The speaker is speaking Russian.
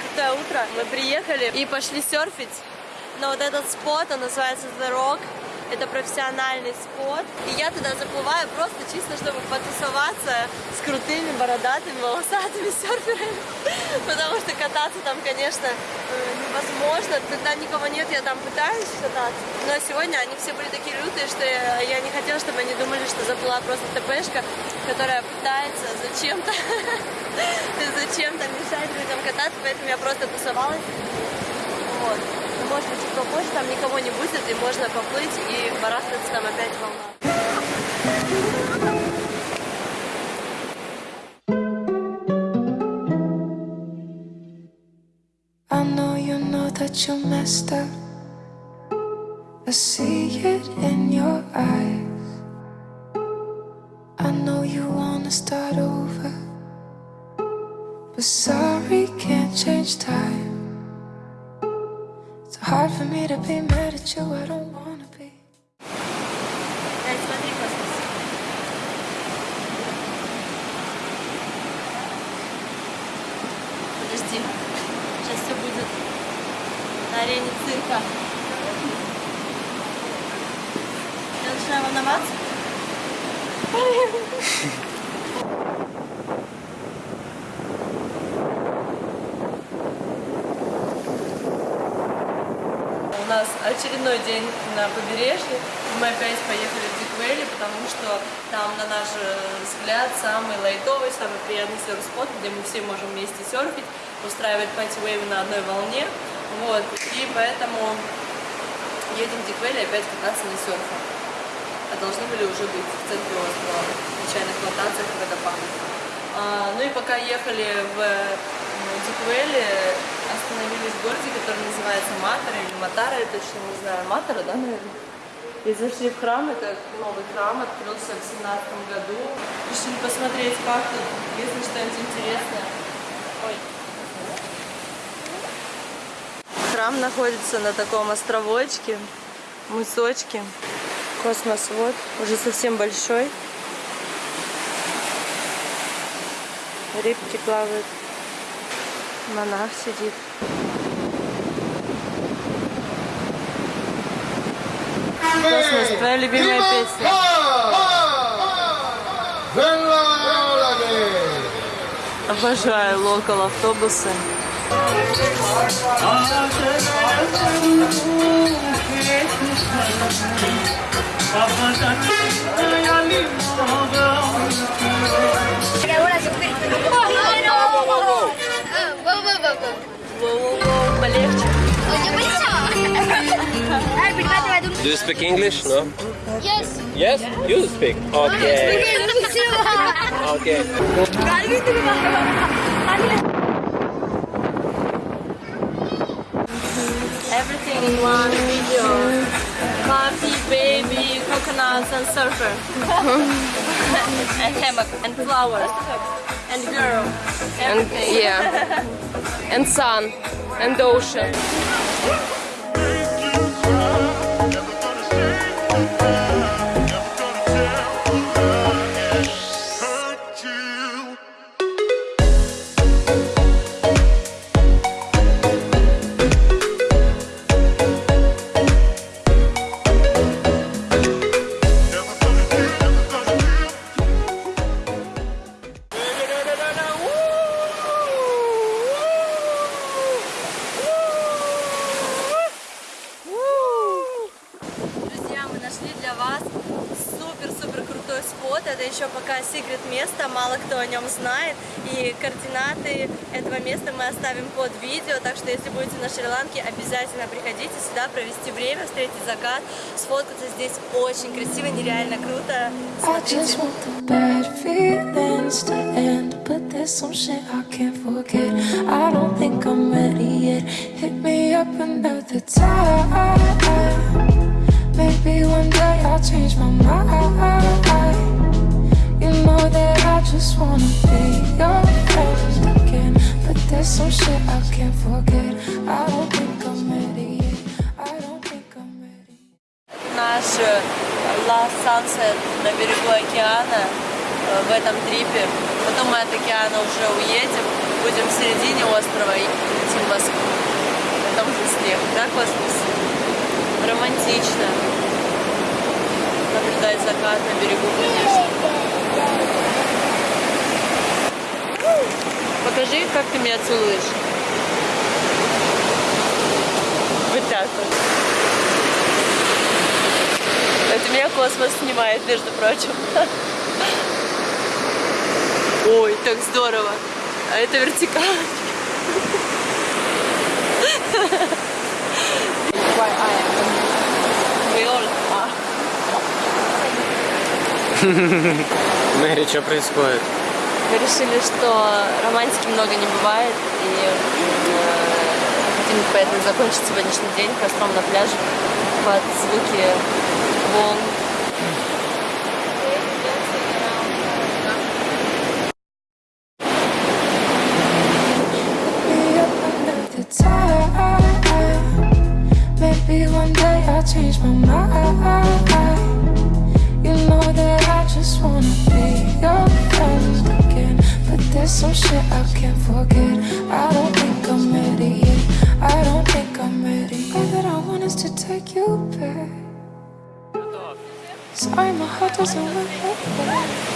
Крутое утро. Мы приехали и пошли серфить. Но вот этот спот, он называется The Rock. Это профессиональный спот. И я туда заплываю просто чисто, чтобы потусоваться с крутыми, бородатыми, волосатыми серферами. Потому что кататься там, конечно, невозможно. Когда никого нет, я там пытаюсь кататься. Но сегодня они все были такие лютые, что я, я не хотела, чтобы они думали, что заплыла просто ТПшка, которая пытается зачем-то зачем-то мешать людям кататься, поэтому я просто тусовалась. Вот может быть, чуть попозже там никого не будет, и можно поплыть и барахтаться там опять волна. That you messed up. I see it in your eyes. I know you wanna start over. But sorry, can't change time. It's hard for me to be mad at you, I don't wanna арене цирка. Я начинаю волноваться. у нас очередной день на побережье. Мы опять поехали в Диквелли, потому что там, на наш взгляд, самый лайтовый, самый приятный серф-спот, где мы все можем вместе серфить, устраивать пати-вейвы на одной волне. Вот. И поэтому едем в Диквелли опять кататься на серфе. А должны были уже быть в центре острова, в случайных плантациях и водопадах. А, ну и пока ехали в Диквелли, остановились в городе, который называется Матара или Матара, я точно не знаю. Матара, да, наверное? И зашли в храм, это новый храм, открылся в семнадцатом году. Решили посмотреть, как тут, если что-нибудь интересное. Ой. Храм находится на таком островочке, мысочке. Космос вот, уже совсем большой. Рыбки плавают. Монах сидит. Космос, твоя любимая песня. Обожаю локал автобусы. Do you speak English? No? Yes. Yes? You speak? Okay. okay. in one video. Coffee, baby, coconuts and surfer. and hammock and flowers. And girl. And yeah, and sun, and ocean. еще пока секрет место, мало кто о нем знает. И координаты этого места мы оставим под видео. Так что если будете на Шри-Ланке, обязательно приходите сюда провести время, встретить закат, сфоткаться здесь очень красиво, нереально круто. Time. Наш э, Last Sunset на берегу океана э, в этом трипе. Потом мы от океана уже уедем. будем в середине острова и летим в Москву. Там же снег, да, космос? Романтично. Наблюдать закат на берегу, конечно. Покажи, как ты меня целуешь. Так вот. Это меня космос снимает, между прочим. Ой, так здорово. А это are. Мэри, что происходит? Мы решили, что романтики много не бывает, и э, хотим поэтому закончить сегодняшний день костром на пляже под звуки волн. there's some shit I can't forget. Oh, my heart doesn't work.